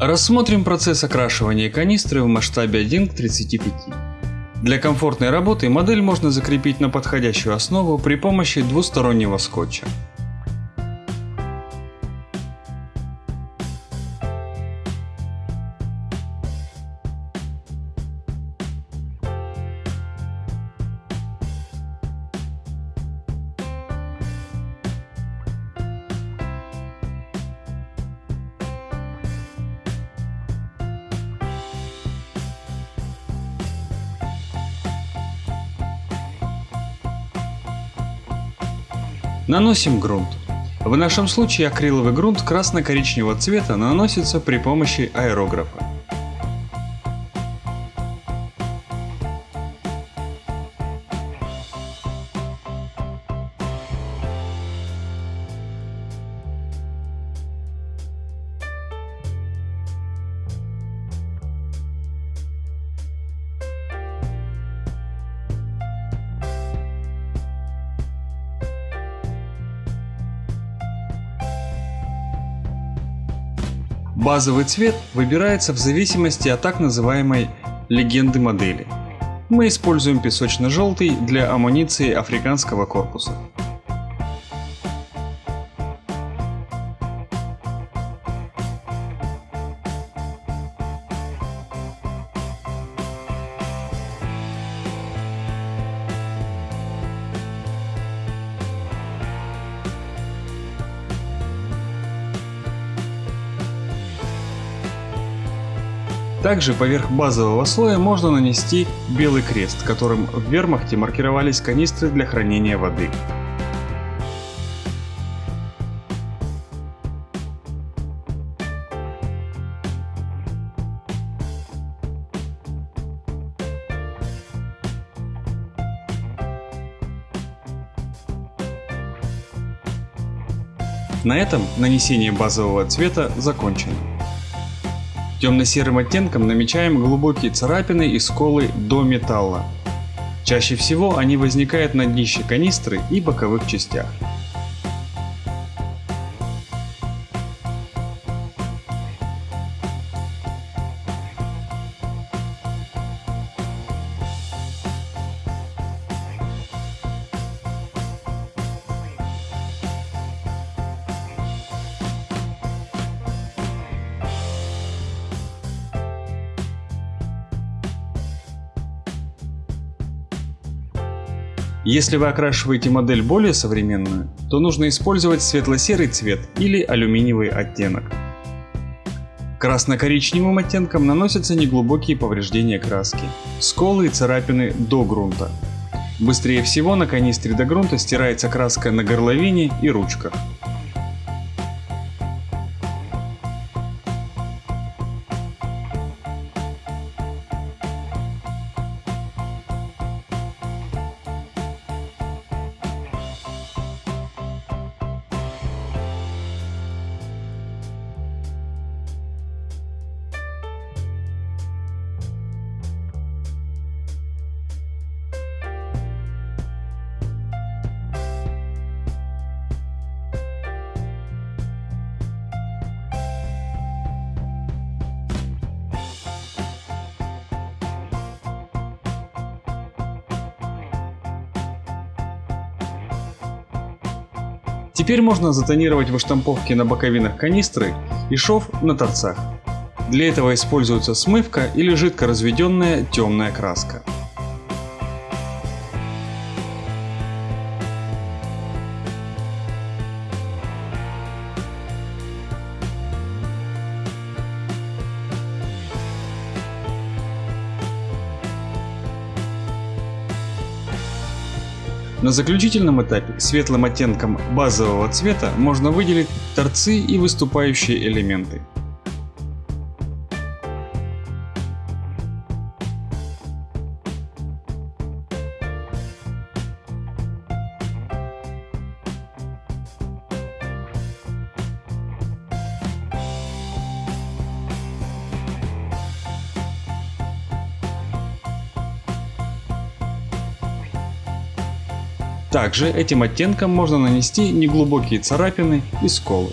Рассмотрим процесс окрашивания канистры в масштабе 1 к 35. Для комфортной работы модель можно закрепить на подходящую основу при помощи двустороннего скотча. Наносим грунт. В нашем случае акриловый грунт красно-коричневого цвета наносится при помощи аэрографа. Базовый цвет выбирается в зависимости от так называемой легенды модели. Мы используем песочно-желтый для амуниции африканского корпуса. Также поверх базового слоя можно нанести белый крест, которым в вермахте маркировались канистры для хранения воды. На этом нанесение базового цвета закончено. Темно-серым оттенком намечаем глубокие царапины и сколы до металла. Чаще всего они возникают на днище канистры и боковых частях. Если вы окрашиваете модель более современную, то нужно использовать светло-серый цвет или алюминиевый оттенок. Красно-коричневым оттенком наносятся неглубокие повреждения краски, сколы и царапины до грунта. Быстрее всего на канистре до грунта стирается краска на горловине и ручках. Теперь можно затонировать выштамповки на боковинах канистры и шов на торцах. Для этого используется смывка или жидко разведенная темная краска. На заключительном этапе светлым оттенком базового цвета можно выделить торцы и выступающие элементы. Также этим оттенком можно нанести неглубокие царапины и сколы.